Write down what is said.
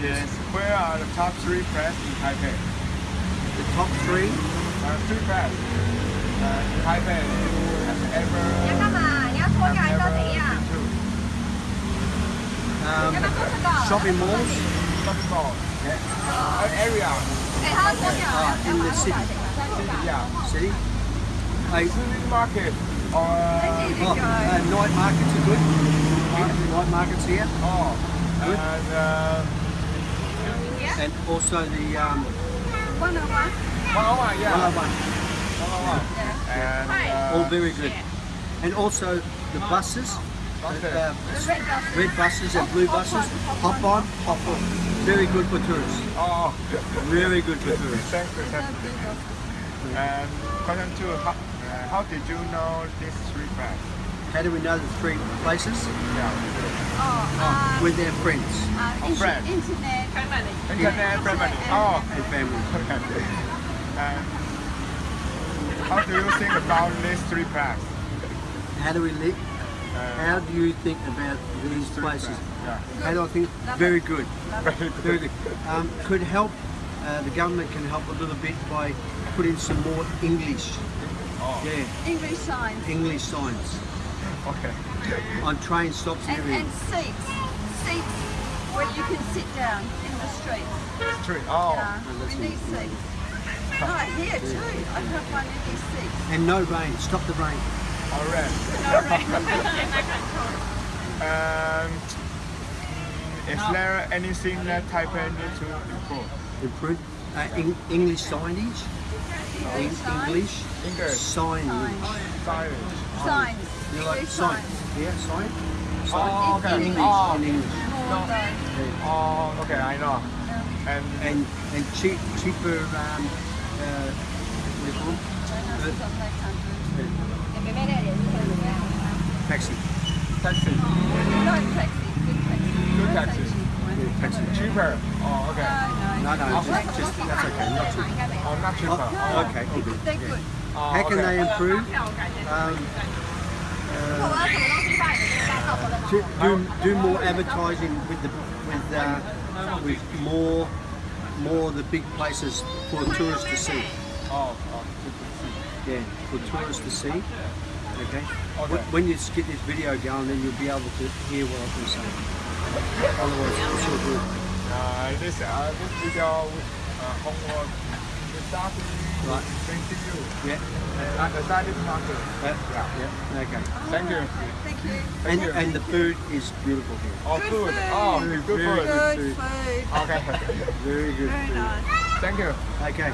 Yes. Where are the top three press in Taipei? The top three. Uh, three press. Uh, in Taipei, you have ever 你要干嘛？你要脱掉还是要 have 怎 ever 样？ been to? Um, 要不要做这个 shopping malls Shopping mall. Yeah. Uh, area. 哎，他要脱掉，要 in the city. Yeah. City. Hey, City market or oh, uh, night markets are good. Yeah, night markets here. oh, Good. and uh, and also the um, 101. 101, yeah. 101. 101. Yeah. And, uh, All very good. Yeah. And also the buses, okay. the, uh, uh, the red, buses. red buses and blue buses, hop on, hop on. Very good for tourists. Oh, very good for tourists. Thanks for that. And question two, how, uh, did you know these three places? How do we know the three places? Yeah. Oh, oh. uh, with their friends 啊 Oh, friend. internet Internet family. Oh, and family. okay. And how do you think about these three press? How do we live? Uh, How do you think about these places? press, Yeah. How do I think? Very good. Very good. Very good. Um, could help. Uh, the government can help a little bit by putting some more English. Oh, Yeah, English signs English signs okay. on train stops and and everything. and seats seats where you can sit down in the street. Three. Oh, Yeah, we need seats. Right here too. I can't find any seats. And no rain. Stop the rain. all right. And mm, is there anything that Taipei need to improve? Improve. Uh, Eng- English signage. En- English English signage. signage. Signs. You like English signs. Yeah, sign. Oh, okay. In English. Oh, In English. Though. oh, okay, I know. And And and cheap, cheaper. Um, uh, what do you call them? That's on that country. Taxi. taxi, No taxi. Good taxi. good taxi, cheaper. Oh, okay. No, no. No, no, just, just that's okay. Not cheap. Oh, not cheaper. Oh, Oh, okay. all good. Yeah. oh, How can they improve? Um, do, do, do more advertising with the with uh, with more more the big places for tourists to see. Oh, oh, good to see. Yeah, for tourists to see. Okay. When you get this video going, then you'll be able to hear what I'm saying. Otherwise, it's all good. Uh, this uh, this video uh, homework is starting Right. thank you. Yeah. Uh, the side is not good. Yeah. Yeah. yeah. Okay. Thank you. Thank you. And you. and the food is beautiful here. Oh, Good food. food. Oh, Very, good very food. good. Good food. Okay. Very good Very food. nice. Thank you. Okay.